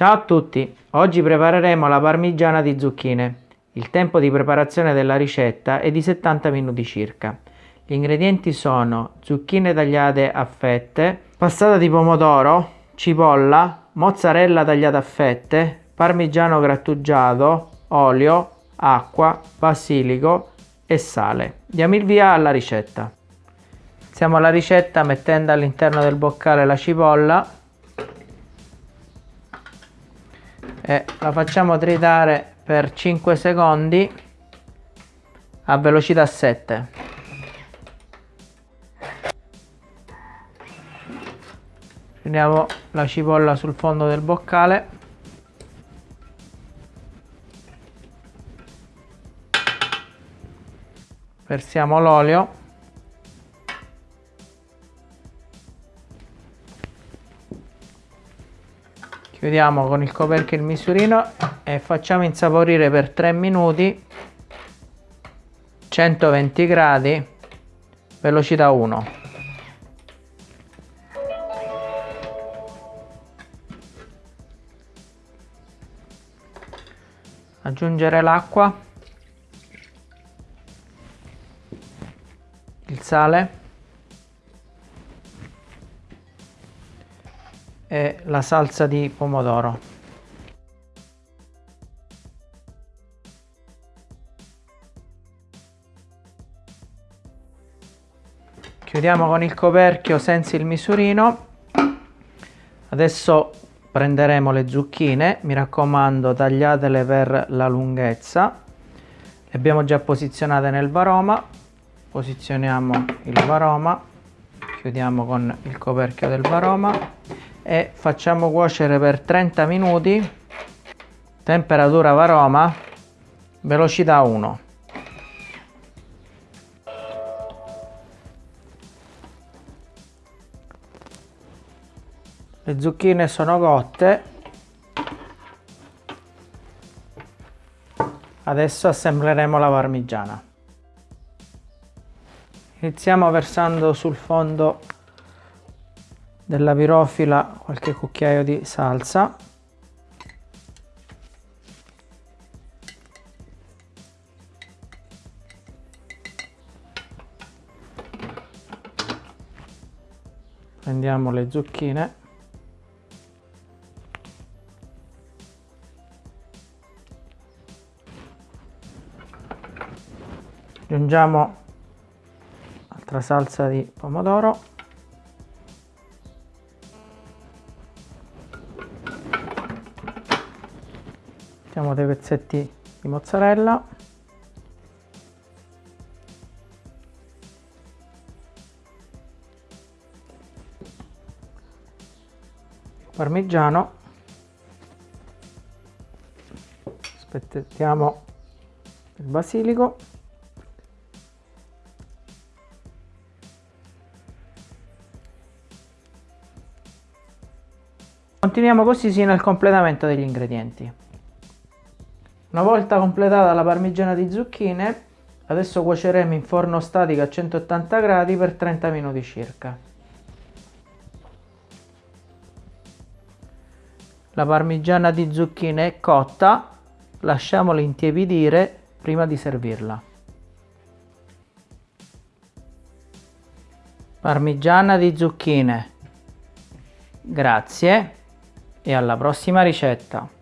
Ciao a tutti, oggi prepareremo la parmigiana di zucchine. Il tempo di preparazione della ricetta è di 70 minuti circa. Gli ingredienti sono zucchine tagliate a fette, passata di pomodoro, cipolla, mozzarella tagliata a fette, parmigiano grattugiato, olio, acqua, basilico e sale. Diamo il via alla ricetta. Iniziamo la ricetta mettendo all'interno del boccale la cipolla e la facciamo tritare per 5 secondi a velocità 7 prendiamo la cipolla sul fondo del boccale. Versiamo l'olio chiudiamo con il coperchio il misurino e facciamo insaporire per 3 minuti 120 gradi velocità 1 aggiungere l'acqua il sale e la salsa di pomodoro. Chiudiamo con il coperchio senza il misurino. Adesso prenderemo le zucchine, mi raccomando tagliatele per la lunghezza. Le abbiamo già posizionate nel varoma. Posizioniamo il varoma, chiudiamo con il coperchio del varoma e facciamo cuocere per 30 minuti. Temperatura varoma. Velocità 1 le zucchine sono cotte. Adesso assembleremo la parmigiana. Iniziamo versando sul fondo della pirofila qualche cucchiaio di salsa. Prendiamo le zucchine. Aggiungiamo altra salsa di pomodoro mettiamo dei pezzetti di mozzarella. Parmigiano. Aspettiamo il basilico. Continuiamo così sino al completamento degli ingredienti. Una volta completata la parmigiana di zucchine, adesso cuoceremo in forno statico a 180 gradi per 30 minuti circa. La parmigiana di zucchine è cotta, lasciamola intiepidire prima di servirla. Parmigiana di zucchine. Grazie e alla prossima ricetta.